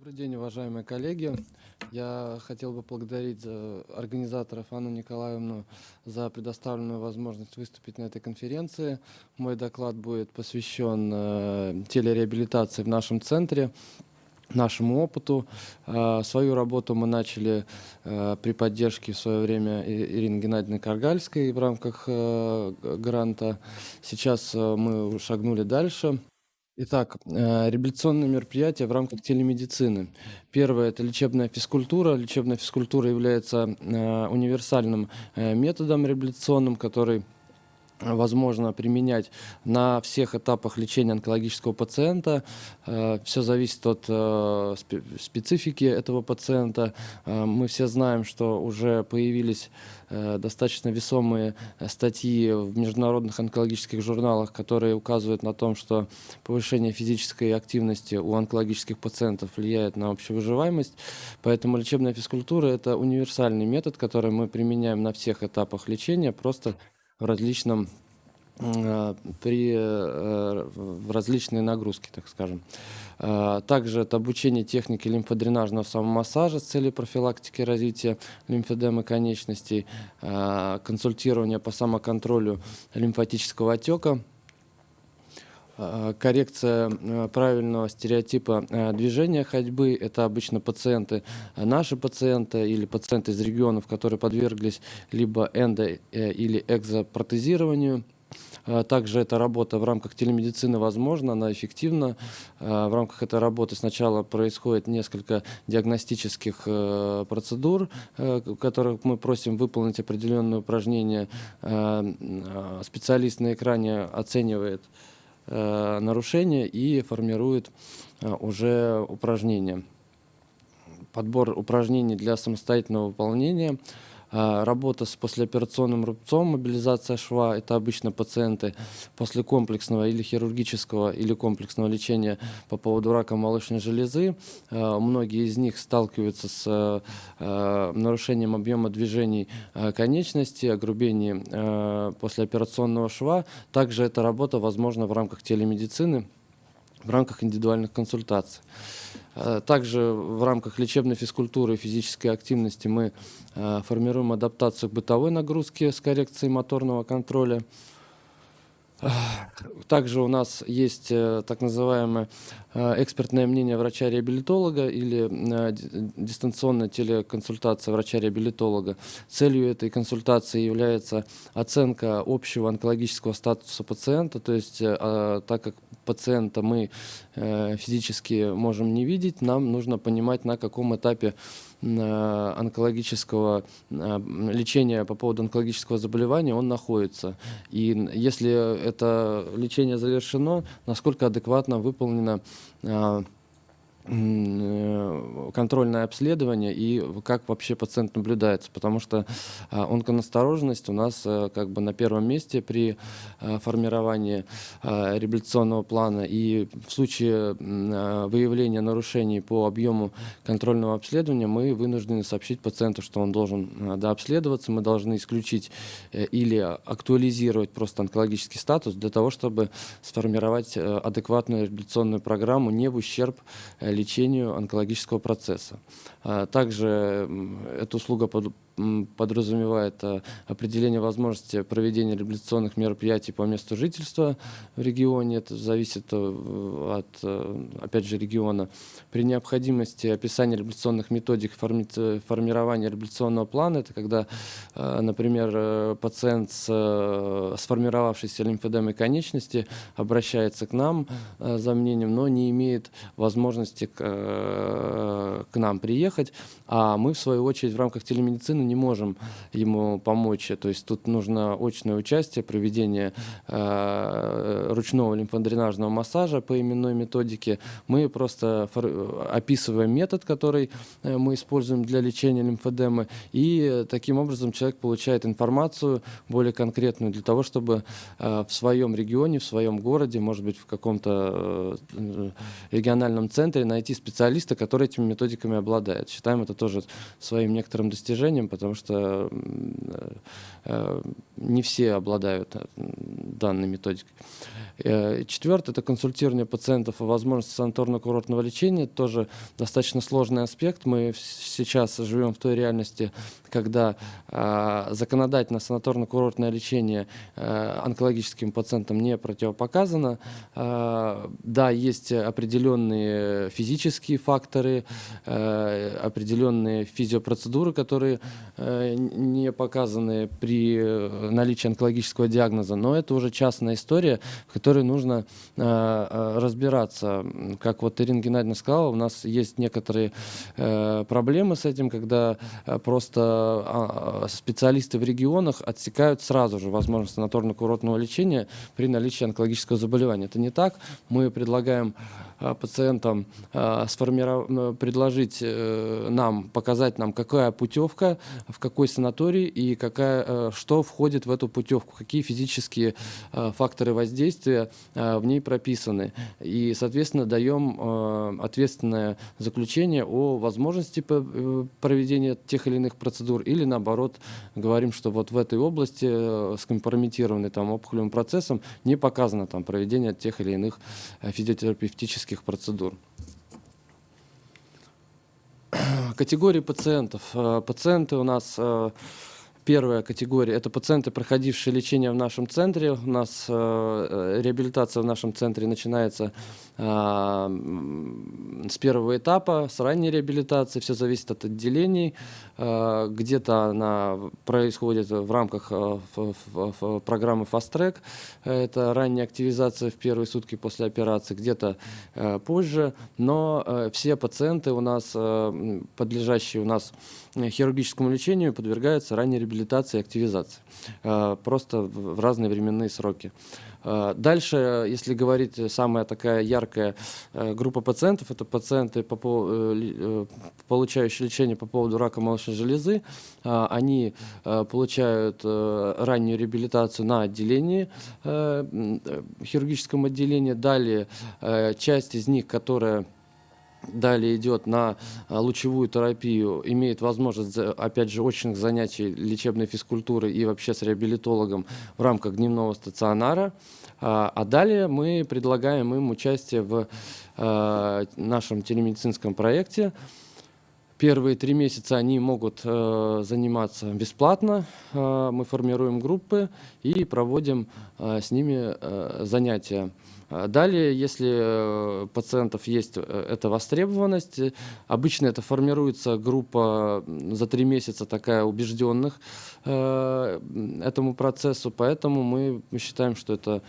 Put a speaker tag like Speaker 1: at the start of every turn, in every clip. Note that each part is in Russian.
Speaker 1: Добрый день, уважаемые коллеги. Я хотел бы поблагодарить организаторов Анну Николаевну за предоставленную возможность выступить на этой конференции. Мой доклад будет посвящен э, телереабилитации в нашем центре нашему опыту. Э, свою работу мы начали э, при поддержке в свое время Ирины Геннадьевны Каргальской в рамках гранта. Сейчас мы шагнули дальше. Итак, э, реабилитационные мероприятия в рамках телемедицины. Первое – это лечебная физкультура. Лечебная физкультура является э, универсальным э, методом реабилитационным, который возможно применять на всех этапах лечения онкологического пациента. Э, все зависит от э, специфики этого пациента. Э, мы все знаем, что уже появились достаточно весомые статьи в международных онкологических журналах, которые указывают на том, что повышение физической активности у онкологических пациентов влияет на общую выживаемость. Поэтому лечебная физкультура – это универсальный метод, который мы применяем на всех этапах лечения, просто различном э, при э, в различные нагрузки, так скажем. Э, также это обучение техники лимфодренажного самомассажа с целью профилактики развития лимфедемы конечностей, консультирование по самоконтролю лимфатического отека, коррекция э, правильного стереотипа э, движения ходьбы. Это обычно пациенты, наши пациенты или пациенты из регионов, которые подверглись либо эндо- или экзопротезированию. Также эта работа в рамках телемедицины возможна, она эффективна. В рамках этой работы сначала происходит несколько диагностических процедур, в которых мы просим выполнить определенные упражнения. Специалист на экране оценивает Э, нарушения и формирует э, уже упражнения. Подбор упражнений для самостоятельного выполнения – работа с послеоперационным рубцом, мобилизация шва – это обычно пациенты после комплексного или хирургического, или комплексного лечения по поводу рака молочной железы. А, многие из них сталкиваются с а, нарушением объема движений конечности, огрубением послеоперационного шва. Также эта работа возможна в рамках телемедицины, в рамках индивидуальных консультаций. Э, также в рамках лечебной физкультуры и физической активности мы э, формируем адаптацию к бытовой нагрузке с коррекцией моторного контроля. Также у нас есть э, так называемое экспертное мнение врача-реабилитолога или дистанционная телеконсультация врача-реабилитолога. Целью этой консультации является оценка общего онкологического статуса пациента, то есть так как пациента мы э, физически можем не видеть, нам нужно понимать, на каком этапе э, онкологического лечения по поводу онкологического заболевания он находится. И если это лечение завершено, насколько адекватно выполнено Э, контрольное обследование и как вообще пациент наблюдается, потому что а, онконастороженность у нас э, как бы на первом месте при э, формировании реабилитационного плана. И в случае выявления нарушений по объему контрольного обследования мы вынуждены сообщить пациенту, что он должен дообследоваться, мы должны исключить или актуализировать просто онкологический статус для того, чтобы сформировать адекватную реабилитационную программу не в ущерб лечению онкологического процесса. А также эта услуга подразумевает э, определение возможности проведения реабилитационных мероприятий по месту жительства в регионе. Это зависит э, от, э, опять же, региона. При необходимости описания реабилитационных методик формирования реабилитационного плана, это когда, например, пациент с сформировавшейся лимфедемой конечности обращается к нам за мнением, но не имеет возможности к, к нам приехать, а мы, в свою очередь, в рамках телемедицины не можем ему помочь. То есть тут нужно очное участие, проведение э, ручного лимфодренажного массажа по именной методике. Мы просто описываем метод, который э, мы используем для лечения лимфодемы, и таким образом человек получает информацию более конкретную для того, чтобы э, в своем регионе, в своем городе, может быть, в каком-то э, региональном центре найти специалиста, который этими методиками обладает. Считаем это тоже своим некоторым достижением, потому что не все обладают данной методикой. Четвертое – это консультирование пациентов о возможности санаторно-курортного лечения. Тоже достаточно сложный аспект. Мы сейчас живем в той реальности, когда законодательно санаторно-курортное лечение онкологическим пациентам не противопоказано. Да, есть определенные физические факторы, определенные физиопроцедуры, которые не показаны при наличии онкологического диагноза, но это уже частная история, в которой нужно разбираться. Как вот Ирина Геннадьевна сказала, у нас есть некоторые проблемы с этим, когда просто специалисты в регионах отсекают сразу же возможность санаторно-курортного лечения при наличии онкологического заболевания. Это не так. Мы предлагаем а, пациентам а, сформировать, предложить э, нам, показать нам, какая путевка, в какой санаторий и какая, э, что входит в эту путевку, какие физические факторы воздействия в ней прописаны. И, соответственно, даем ответственное заключение о возможности э, проведения тех или иных процедур или, наоборот, говорим, что вот в этой области скомпрометированной там опухолевым процессом не показано там проведение тех или иных физиотерапевтических медицинских процедур. Категории пациентов. Э, пациенты у нас э, Первая категория – это пациенты, проходившие лечение в нашем центре. У нас э, реабилитация в нашем центре начинается э, с первого этапа, с ранней реабилитации. Все зависит от отделений. Э, Где-то она происходит в рамках э, в, в, в программы Fast Track. Это ранняя активизация в первые сутки после операции, где-то э, позже. Но э, все пациенты у нас, э, подлежащие у нас хирургическому лечению, подвергаются ранней реабилитации реабилитации и активизации, э, просто в разные временные сроки. Э, дальше, если говорить, самая такая яркая э, группа пациентов, это пациенты, получающие лечение по поводу рака молочной железы. Они получают раннюю реабилитацию на отделении, хирургическом отделении. Далее часть из них, которая далее идет на а, лучевую терапию, имеет возможность, опять же, очных занятий лечебной физкультуры и вообще с реабилитологом в рамках дневного стационара. А, а далее мы предлагаем им участие в а, нашем телемедицинском проекте. Первые три месяца они могут э, заниматься бесплатно. Мы формируем группы и проводим с ними э, занятия. А далее, если э, пациентов есть э, эта востребованность, э, обычно это формируется группа за три месяца такая убежденных этому процессу, поэтому мы считаем, что это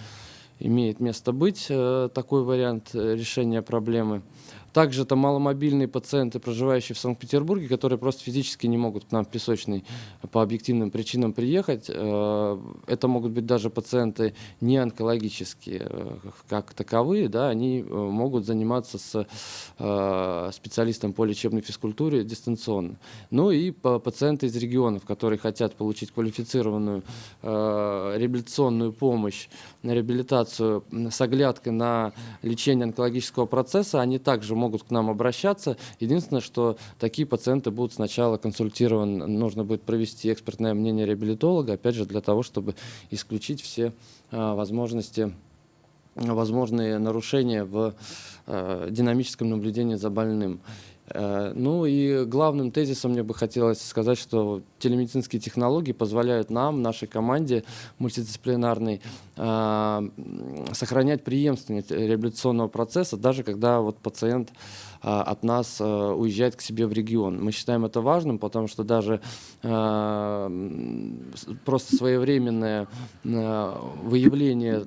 Speaker 1: имеет место быть, такой вариант решения проблемы. Также это маломобильные пациенты, проживающие в Санкт-Петербурге, которые просто физически не могут к нам в Песочный по объективным причинам приехать. Э, это могут быть даже пациенты не онкологические, э, как таковые, да, они э, могут заниматься с специалистом по лечебной физкультуре дистанционно. Ну и пациенты из регионов, которые хотят получить квалифицированную реабилитационную помощь, реабилитацию с оглядкой на лечение онкологического процесса, они также могут к нам обращаться. Единственное, что такие пациенты будут сначала консультированы, нужно будет провести экспертное мнение реабилитолога, опять же, для того, чтобы исключить все а, возможности возможные нарушения в э, динамическом наблюдении за больным. Э, ну и главным тезисом мне бы хотелось сказать, что телемедицинские технологии позволяют нам, нашей команде мультидисциплинарной, э, сохранять преемственность реабилитационного процесса, даже когда вот пациент от нас а, уезжает к себе в регион. Мы считаем это важным, потому что даже а, просто своевременное выявление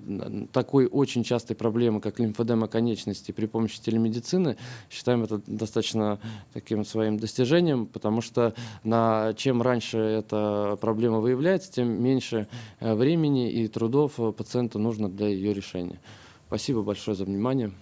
Speaker 1: такой очень частой проблемы, как лимфодема конечности при помощи телемедицины, считаем это достаточно таким своим достижением, потому что на, чем раньше эта проблема выявляется, тем меньше времени и трудов пациенту нужно для ее решения. Спасибо большое за внимание.